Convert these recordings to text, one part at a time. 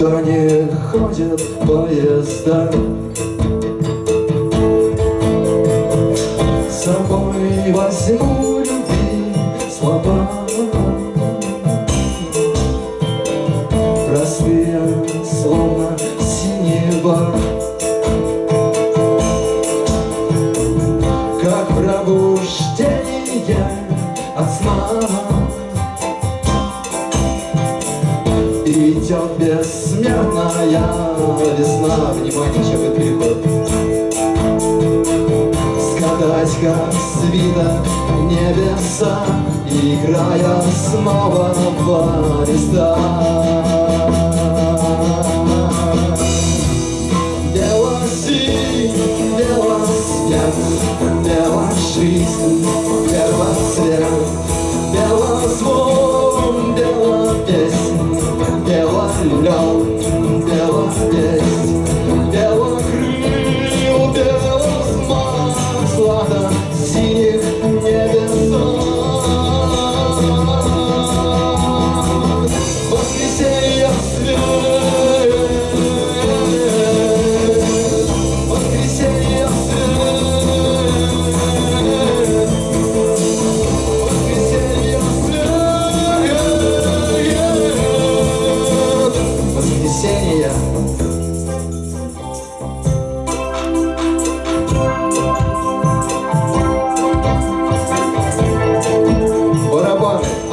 Куда не ходят поезда С собой возьму любви слова. Простые, синева. Как пробуждение от сна Идет бессмертная весна. Внимание, чем переход Скатать, как свиток небеса Играя снова в листа Бело синь, бело снег, бело жизнь,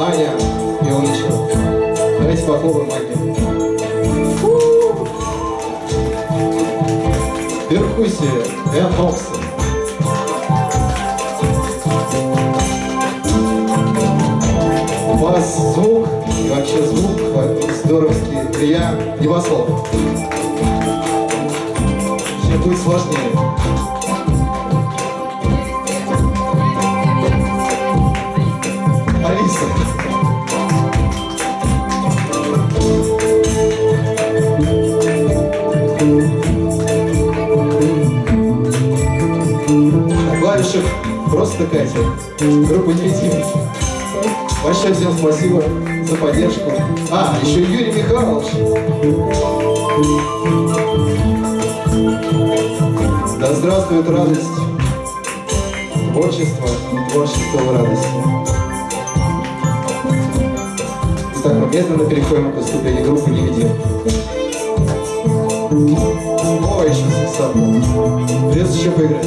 Барабаны, Аня Ионычева. Давайте похлопаем Аня. Перкуссия, Эн Хобсон. Бас, звук и вообще звук здоровский. Илья Небослов. Сейчас будет сложнее. Клавишах просто Катя. Группа «Невидимый». Большое всем спасибо за поддержку. А, еще Юрий Михайлович. Да здравствует радость. Творчество и творчество в радости. Итак, мы медленно переходим к выступлению группы «Невидим». Ой, сейчас сам. Придется еще поиграть.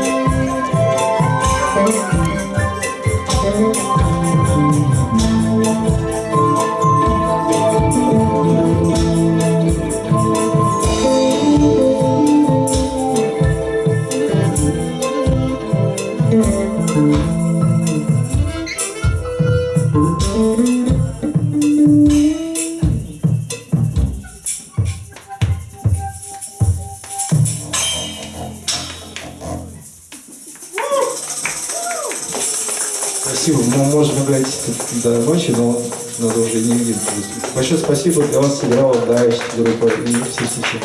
Спасибо. Мы можем играть до ночи, но надо уже не видеть. Большое спасибо для вас сыграла Дайч, группа и все-все-все.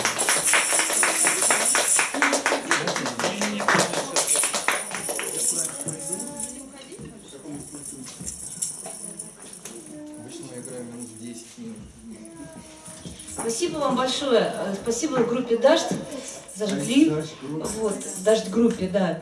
Обычно мы играем минут 10 минут. Спасибо вам большое. Э, Спасибо группе Дождь. Зажгли. Вот, Дождь группе, да.